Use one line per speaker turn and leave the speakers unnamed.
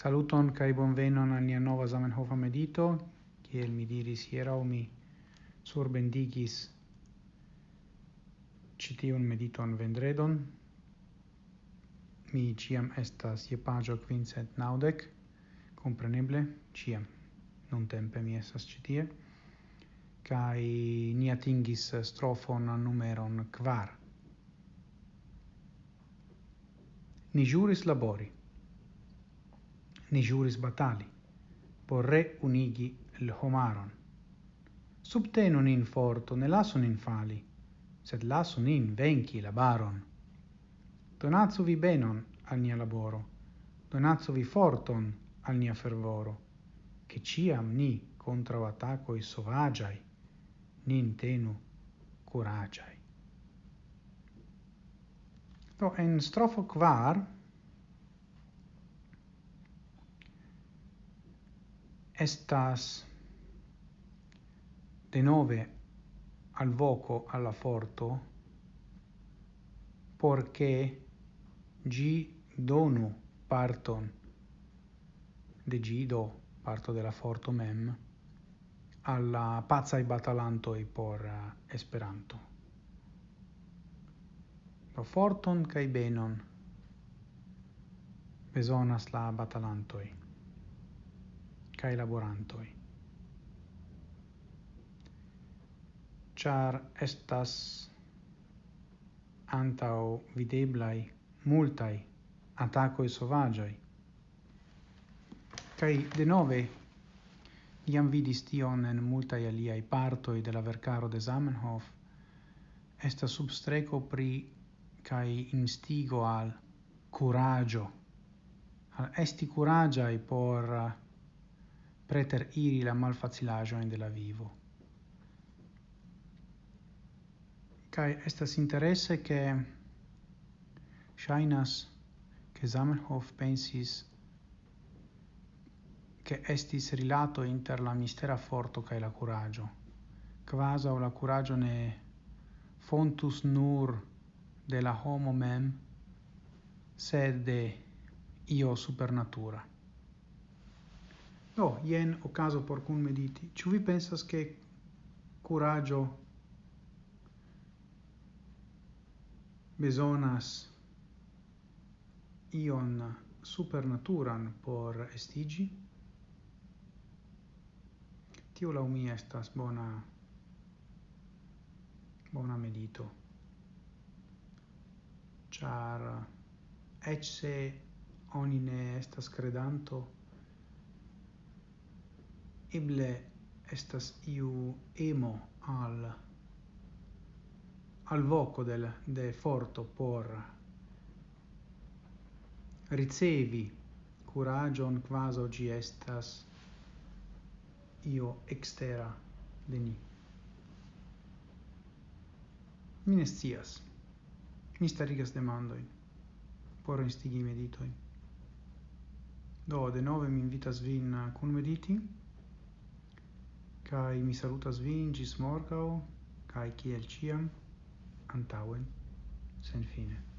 Saluton kai bonvenon al nia nova Zamenhof medito, kiel mi diris hieraŭ mi surbendigis citiun mediton vendredon. Mi ciam estas je pagio quincent naudec, compreneble, kompreneble non tempe mi estas citie, kai ni atingis strofon numeron kvar. Ni juris labori, ni juris batali por re unigi el homaron. Subtenu nin forto, ne lasu nin fali, sed lasu nin venci la baron. Donatsu vi benon al nia laboro, donatsu vi forton al nia fervoro, che ciam ni contra attacoi sovagiai, nin tenu curagiai. Do en strofo quar estas denove al voco alla forto porque gi donu parton de gi do parto della forto mem alla pazza i batalanto e por uh, esperanto. Pro forton kai benon besonas la batalantoi cae laborantoi. Char estas antau videblai multai attacoi atakoj sovaĝaj. de nove iam vidis tion en multaj aliai partoi de la vercaro de Zamenhof, esta substreco pri cae instigo al curagio, al esti curagiai por preter iri la malfacilajoin de la vivo. Kai estas interesse che shainas che Zamenhof pensis che estis rilato inter la mistera forto kai la curaggio, o la curaggio ne fontus nur de la homo mem, sed de io supernatura. Do, jen ocaso por cun mediti. Ciu vi pensas che coraggio besonas ion supernaturan por estigi? Tio la umia estas bona bona medito. Char ecce oni ne estas credanto eble estas iu emo al al voco del de forto por ricevi curagion quaso gi estas io extera de ni. Mi ne scias. Mi starigas demandoin por instigi meditoi do de nove mi invitas vin cun mediti kai mi salutas vin gis morgau. Kai kiel ciam? Antauen sen fine